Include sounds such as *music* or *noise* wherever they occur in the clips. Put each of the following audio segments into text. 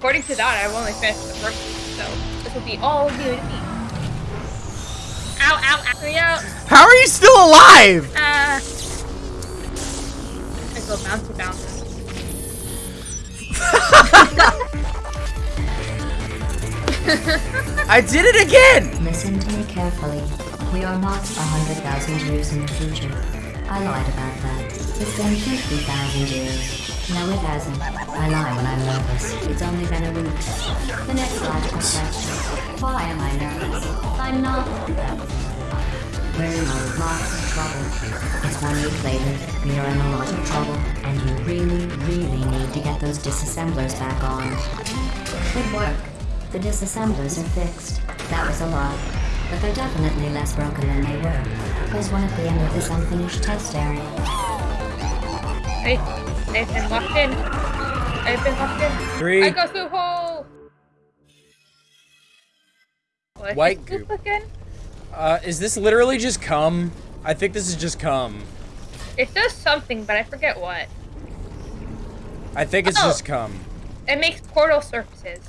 according to that, I've only finished the first one, so this will be all new to me. Ow, ow, ow, me out. How are you still alive? Ah. I go bouncy bouncy. *laughs* I did it again! Listen to me carefully. We are not a hundred thousand years in the future. I lied about that. It's been fifty thousand years. No, it hasn't. I lie when I'm nervous. It's only been a week. The next logical question. Why am I nervous? I'm not. We're in a lot of trouble. It's one week later. We are in a lot of trouble. And you really, really need to get those disassemblers back on. Good work. The disassemblers are fixed. That was a lot. But they're definitely less broken than they were. There's one at the end of this unfinished test area. Wait, they've been locked in. I've been locked in. Three. I go through hole. What White goop again? Uh, is this literally just cum? I think this is just cum. It does something, but I forget what. I think it's Oh. just cum. It makes portal surfaces.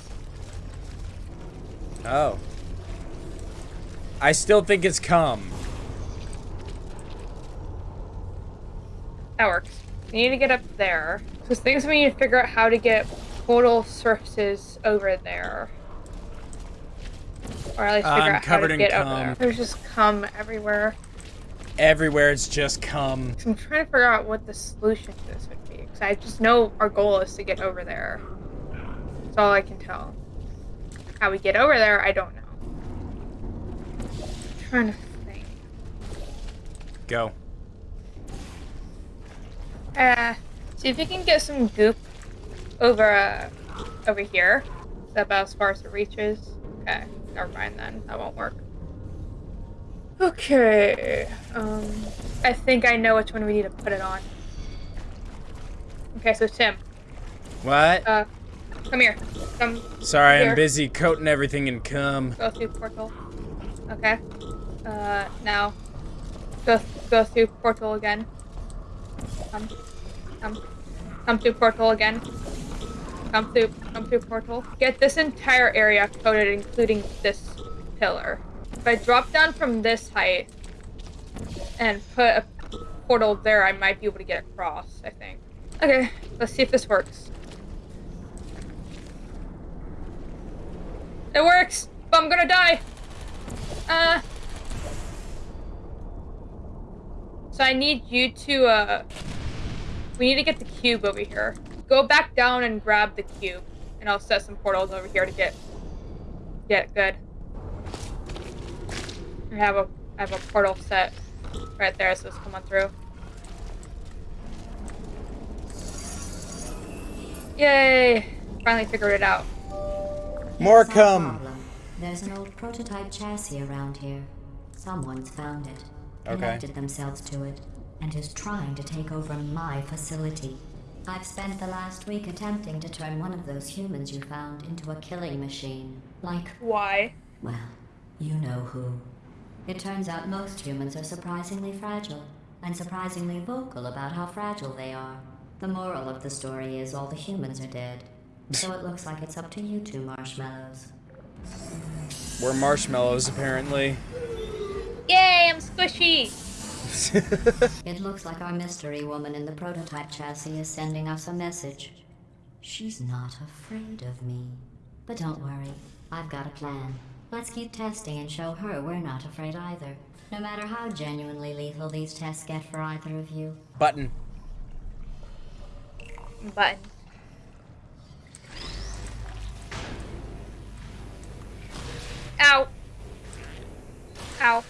Oh. I still think it's cum. That works. We need to get up there. So things we need to figure out how to get portal surfaces over there. Or at least figure I'm out how to in get over cum. there. There's just cum everywhere. Everywhere it's just cum. So I'm trying to figure out what the solution to this would be. Because I just know our goal is to get over there. That's all I can tell. How we get over there, I don't know. I'm trying to think. Go. Uh, see if we can get some goop over, uh, over here. Is that about as far as it reaches? Okay, never mind then. That won't work. Okay, um, I think I know which one we need to put it on. Okay, so Tim, What? uh, come here. Come Sorry, here. I'm busy coating everything in cum. go through portal. Okay. Uh, now, go go through portal again. Come, come, come through portal again. Come through, come through portal. Get this entire area coated, including this pillar. If I drop down from this height and put a portal there, I might be able to get across. I think. Okay, let's see if this works. It works, but I'm gonna die. Uh. So I need you to, uh. We need to get the cube over here. Go back down and grab the cube, and I'll set some portals over here to get. Get good. I have a I have a portal set right there, so let's come on through. Yay! Finally figured it out. More Here's our problem. There's an old prototype chassis around here. Someone's found it, Okay. connected themselves to it, and is trying to take over my facility. I've spent the last week attempting to turn one of those humans you found into a killing machine. Like, Why? well, you know who. It turns out most humans are surprisingly fragile, and surprisingly vocal about how fragile they are. The moral of the story is all the humans are dead. So it looks like it's up to you two marshmallows. We're marshmallows, apparently. Yay! I'm squishy. *laughs* It looks like our mystery woman in the prototype chassis is sending us a message. She's not afraid of me. But don't worry, I've got a plan. Let's keep testing and show her we're not afraid either. No matter how genuinely lethal these tests get for either of you. Button. Button. Ow. Ow.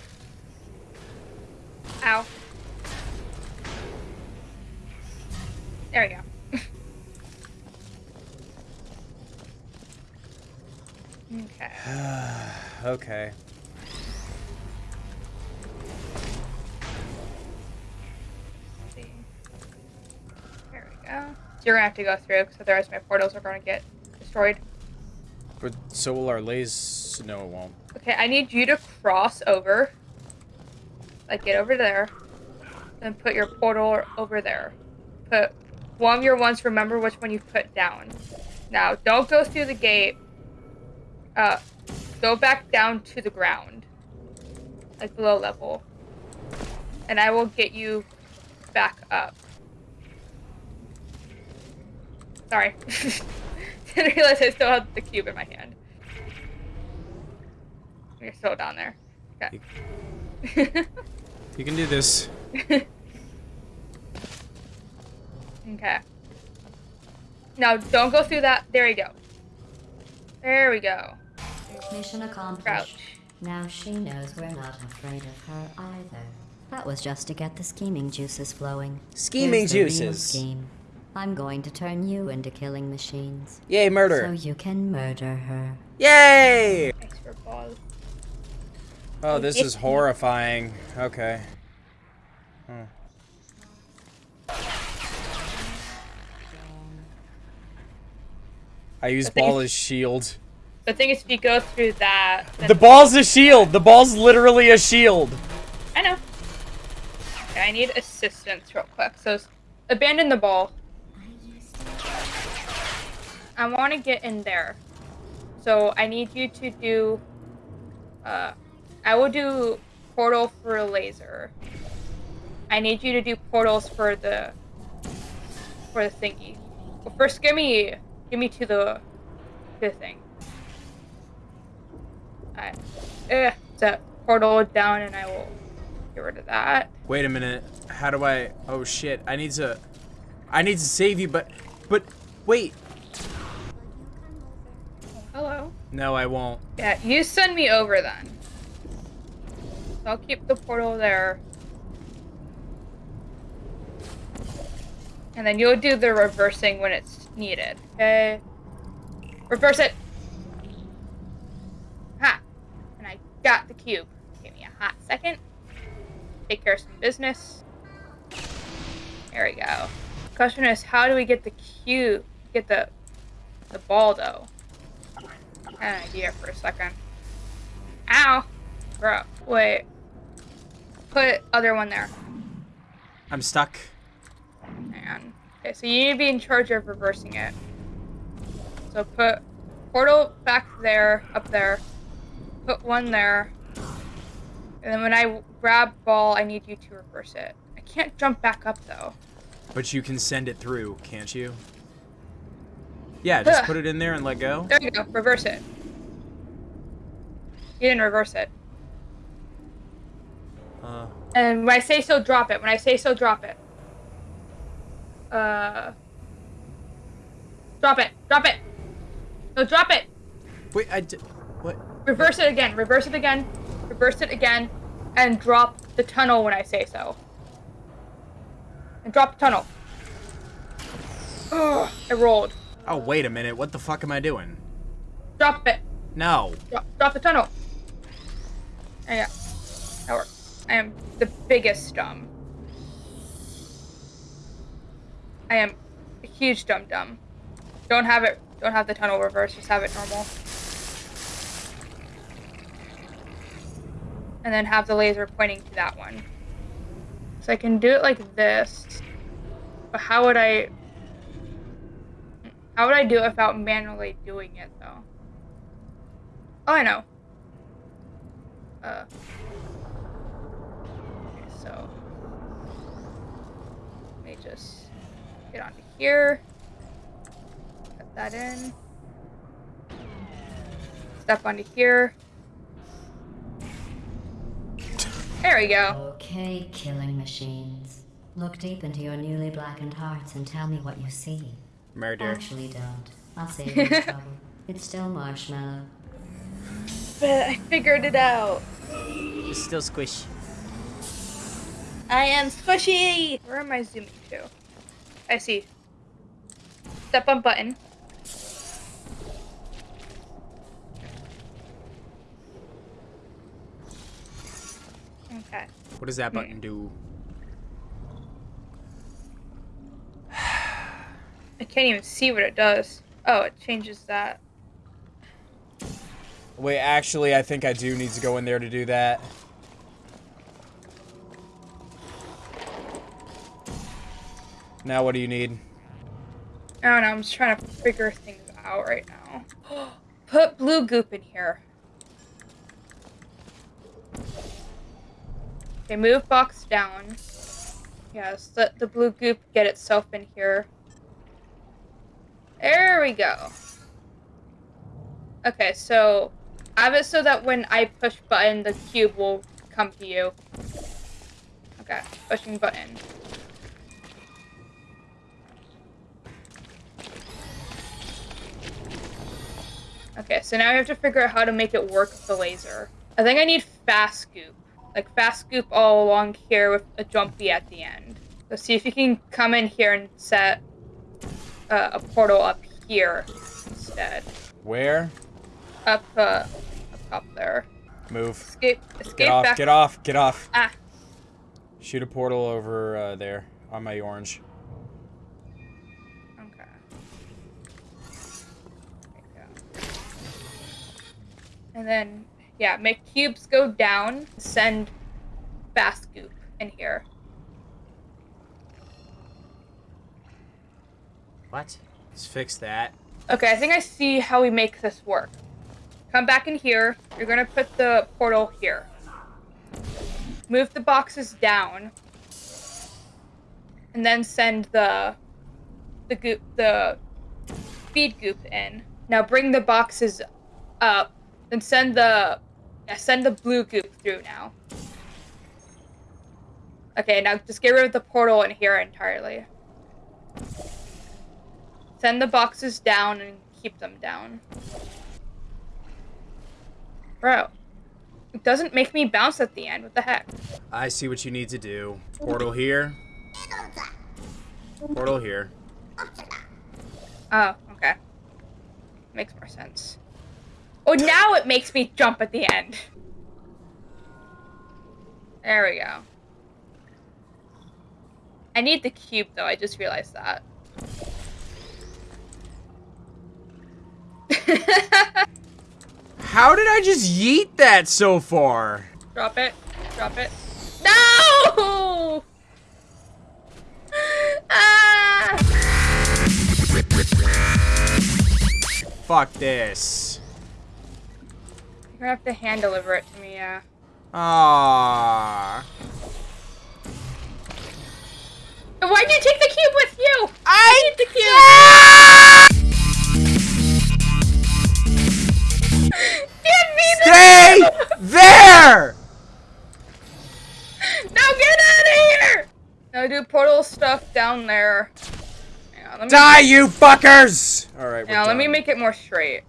Ow. There we go. *laughs* okay. *sighs* Okay. See. There we go. So you're gonna have to go through because otherwise my portals are gonna get destroyed. But so will our lays. No, it won't. Okay, I need you to cross over. Like, get over there. Then put your portal over there. Put one of your ones, remember which one you put down. Now, don't go through the gate. Uh, go back down to the ground, like below level, and I will get you back up. Sorry, *laughs* didn't realize I still had the cube in my hand. You're still down there. Okay. *laughs* You can do this. *laughs* okay. Now, don't go through that. There you go. There we go. Mission accomplished. Crouch. Now she knows we're not afraid of her either. That was just to get the scheming juices flowing. Scheming Here's juices. scheme. I'm going to turn you into killing machines. Yay, murder. So you can murder her. Yay! Thanks for balls. Oh, this is horrifying. Okay. Hmm. I use ball as shield. The thing is, if you go through that, The ball's a shield. The ball's literally a shield. I know. Okay, I need assistance real quick. So, abandon the ball. I want to get in there. So, I need you to do. Uh, I will do portal for a laser. I need you to do portals for the. For the thingy. Well, first, give me, give me to the, the thing. Alright. Eh, so portal down, and I will get rid of that. Wait a minute. How do I? Oh shit! I need to. I need to save you, but, but, wait. Hello. No, I won't. Yeah, you send me over then. So I'll keep the portal there. And then you'll do the reversing when it's needed. Okay. Reverse it. Ha. And I got the cube. Give me a hot second. Take care of some business. There we go. Question is, how do we get the cube? Get the the ball though. I had an idea for a second. Ow! Bro, wait. Put other one there. I'm stuck. On. Okay, so you need to be in charge of reversing it. So put portal back there, up there. Put one there. And then when I grab ball, I need you to reverse it. I can't jump back up though. But you can send it through, can't you? Yeah, just Ugh. put it in there and let go. There you go. Reverse it. You didn't reverse it. Uh, And when I say so, drop it. When I say so, drop it. Uh. Drop it. Drop it. No, drop it. wait, I did. What? Reverse it again. Reverse it again. Reverse it again. And drop the tunnel when I say so. And drop the tunnel. Ugh, I rolled. Oh, wait a minute. What the fuck am I doing? Drop it. No. Drop, drop the tunnel. There I am the biggest dumb. I am a huge dumb dumb. Don't have it. Don't have the tunnel reverse. Just have it normal. And then have the laser pointing to that one. So I can do it like this. But how would I? How would I do it without manually doing it though? Oh, I know. Uh. Okay, so. Let me just get onto here. Put that in. Step onto here. There we go. Okay, killing machines. Look deep into your newly blackened hearts and tell me what you see. Murder. Actually, don't. I'll save *laughs* you the trouble. It's still marshmallow. But I figured it out. It's still squish. I am squishy! Where am I zooming to? I see. Step on button. Okay. What does that hmm. button do? I can't even see what it does. Oh, it changes that. Wait, actually, I think I do need to go in there to do that. Now, what do you need? I don't know, I'm just trying to figure things out right now. *gasps* Put blue goop in here. Okay, move box down. Yes, let the blue goop get itself in here. There we go. Okay, so I have it so that when I push button, the cube will come to you. Okay, pushing button. Okay, so now I have to figure out how to make it work with the laser. I think I need fast scoop. Like fast scoop all along here with a jumpy at the end. So see if you can come in here and set uh, a portal up here instead. Where? Up, uh, up there. Move. Escape, escape Get off, back. get off, get off. Ah, Shoot a portal over uh, there on my orange. And then, yeah, make cubes go down. Send fast scoop in here. What? Let's fix that. Okay, I think I see how we make this work. Come back in here. You're gonna put the portal here. Move the boxes down. And then send the the goop the feed goop in. Now bring the boxes up. Then send the yeah, send the blue goop through now. Okay, now just get rid of the portal in here entirely. Send the boxes down and keep them down. Bro. It doesn't make me bounce at the end. What the heck? I see what you need to do. Portal here. Portal here. Oh, okay. Makes more sense. Oh, now it makes me jump at the end. There we go. I need the cube, though. I just realized that. How did I just yeet that so far? Drop it. Drop it. No! ah! Fuck this. You're gonna have to hand deliver it to me, yeah. Ah. Why'd you take the cube with you? I need the cube. Give me the Stay there! *laughs* Now get out of here! Now do portal stuff down there. On, Die, you fuckers! Alright, we're Now let me make it more straight.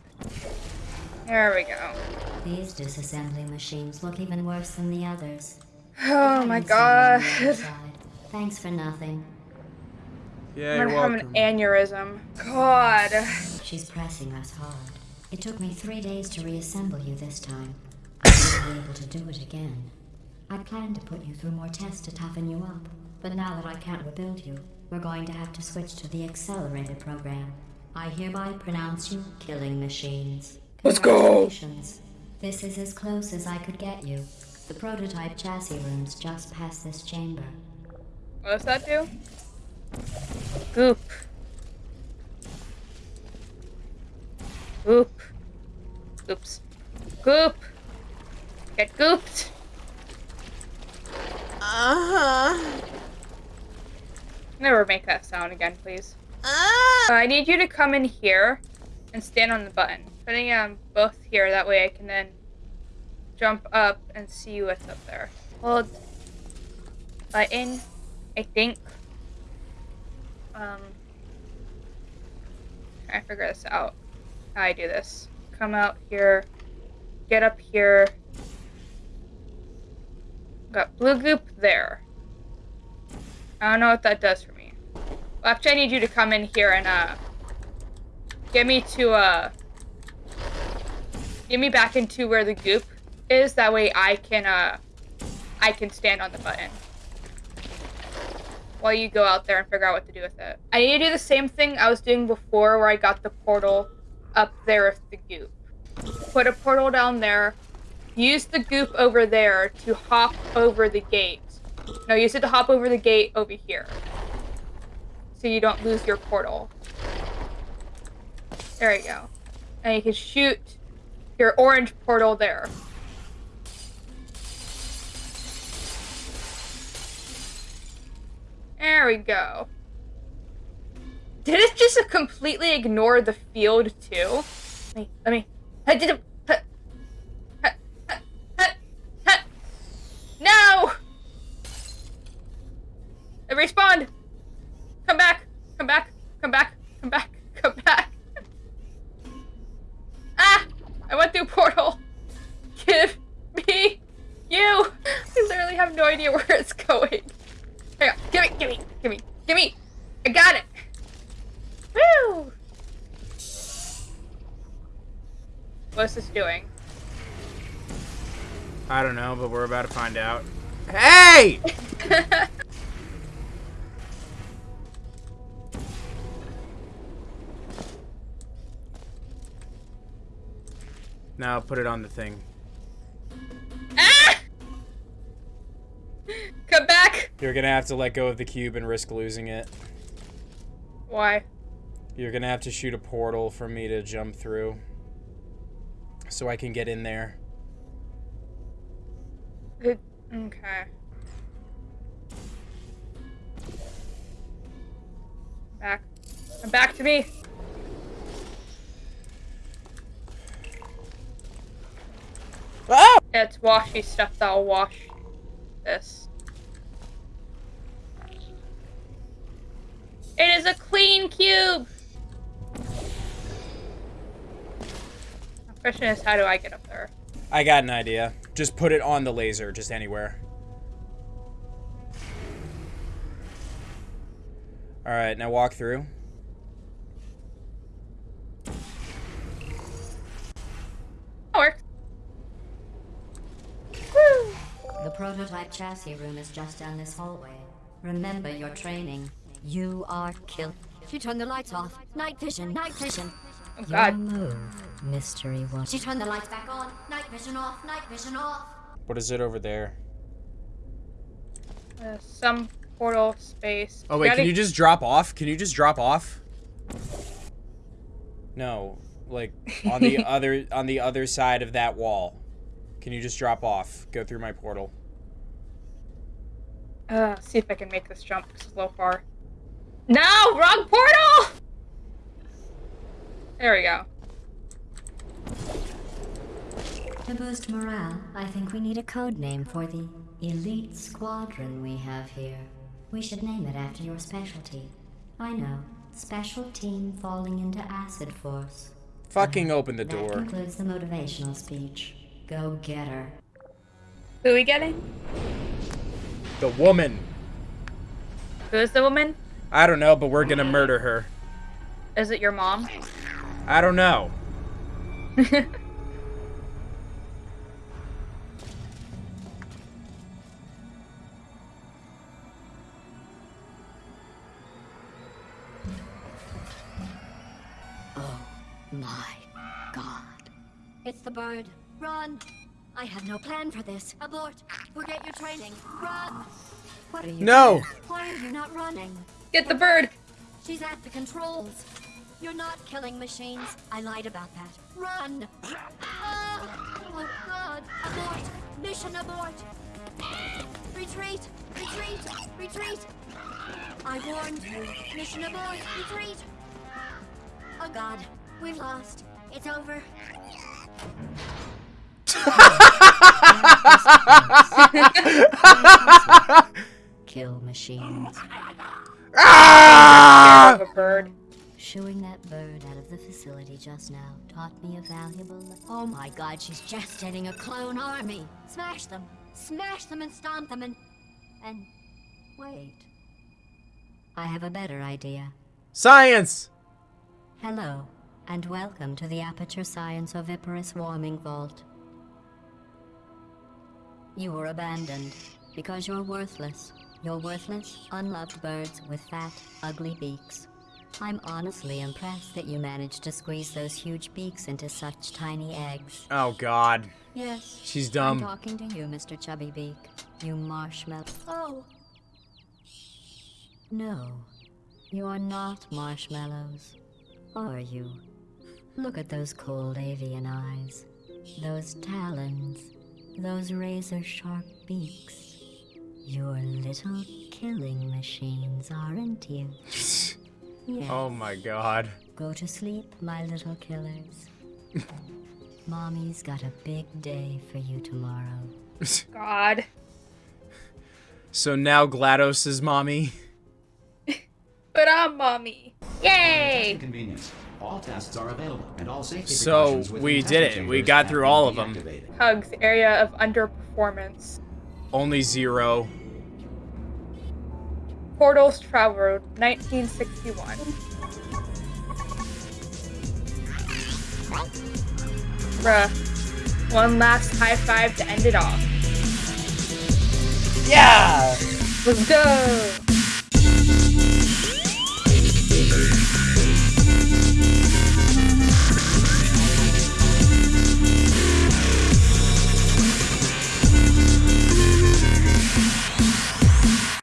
There we go. These disassembly machines look even worse than the others. Oh my Haven't seen one on the other god. Thanks for nothing. Yeah, I'm you're gonna have an aneurysm. God. She's pressing us hard. It took me three days to reassemble you this time. I won't be able to do it again. I planned to put you through more tests to toughen you up, but now that I can't rebuild you, we're going to have to switch to the accelerated program. I hereby pronounce you killing machines. Let's go. Congratulations. This is as close as I could get you. The prototype chassis room's just past this chamber. What does that do? Goop. Goop. Oops. Goop. Get gooped. Uh-huh. Never make that sound again, please. Uh, I need you to come in here and stand on the button. Putting them both here, that way I can then jump up and see what's up there. Hold button, I think. Um, to figure this out. How I do this. Come out here, get up here. Got blue goop there. I don't know what that does for me. Well, actually, I need you to come in here and, uh, get me to, uh, get me back into where the goop is. That way I can, uh, I can stand on the button. While you go out there and figure out what to do with it. I need to do the same thing I was doing before where I got the portal up there with the goop. Put a portal down there. Use the goop over there to hop over the gate. No, use it to hop over the gate over here. So you don't lose your portal. There you go. And you can shoot your orange portal there. There we go. Did it just completely ignore the field too? Let me, let me. I did it. No! I respawned! Come back! Come back! Come back! Come back! Come back! I went through portal! Give me you! I literally have no idea where it's going. Here, give me, give me, give me, give me! I got it! Woo! What's this doing? I don't know, but we're about to find out. *laughs* Hey! *laughs* now put it on the thing. ah! Come back! You're gonna have to let go of the cube and risk losing it. Why? You're gonna have to shoot a portal for me to jump through. So I can get in there. It, okay. Back. Come back to me! Oh! It's washy stuff that'll wash this. It is a clean cube! The question is, how do I get up there? I got an idea. Just put it on the laser, just anywhere. Alright, now walk through. That works. Woo! The prototype chassis room is just down this hallway. Remember your training. You are killed. She turned the lights off. Night vision, night vision. Oh Your god. move, mystery one. She turned the lights back on. Night vision off, night vision off. What is it over there? Uh, some portal space. Oh wait, Gotta- can you just drop off? Can you just drop off? No, like on the *laughs* other on the other side of that wall. Can you just drop off? Go through my portal. Uh, see if I can make this jump slow far. No! Wrong portal! There we go. To boost morale, I think we need a code name for the elite squadron we have here. We should name it after your specialty. I know. Special team falling into acid force. Fucking open the That door. concludes the motivational speech. Go get her. Who are we getting? The woman. Who is the woman? I don't know, but we're gonna murder her. Is it your mom? I don't know. *laughs* Oh my god. It's the bird. Run! I have no plan for this. Abort! Forget your training. Run! What are you No. Why are you not running? Get the bird! She's at the controls. You're not killing machines. I lied about that. Run! Ah! Oh god! Abort! Mission abort! Retreat! Retreat! Retreat! I warned you. Mission abort! Retreat! Oh god, we've lost. It's over. Kill machines. Ah! Of a bird. Shooing that bird out of the facility just now taught me a valuable. Oh my god, she's gestating a clone army. Smash them, smash them, and stomp them, and and wait. I have a better idea. Science. Hello, and welcome to the Aperture Science Oviparous Warming Vault. You were abandoned because you're worthless. You're worthless, unloved birds with fat, ugly beaks. I'm honestly impressed that you managed to squeeze those huge beaks into such tiny eggs. Oh God. Yes. She's dumb. I'm talking to you, Mr. Chubby Beak. You marshmallow. Oh. No. You're not marshmallows. Are you? Look at those cold avian eyes. Those talons. Those razor sharp beaks. You're little killing machines, aren't you? Yes. Oh my god. Go to sleep, my little killers. Mommy's got a big day for you tomorrow. *laughs* God. So now GLaDOS is mommy. *laughs* But I'm mommy. Yay! Convenience. All tests are available, and all safety So, we did it. We got through all of them. Hugs, area of underperformance. Only zero. Portals Travel Road, 1961. Bruh. One last high five to end it off. Yeah! Let's go!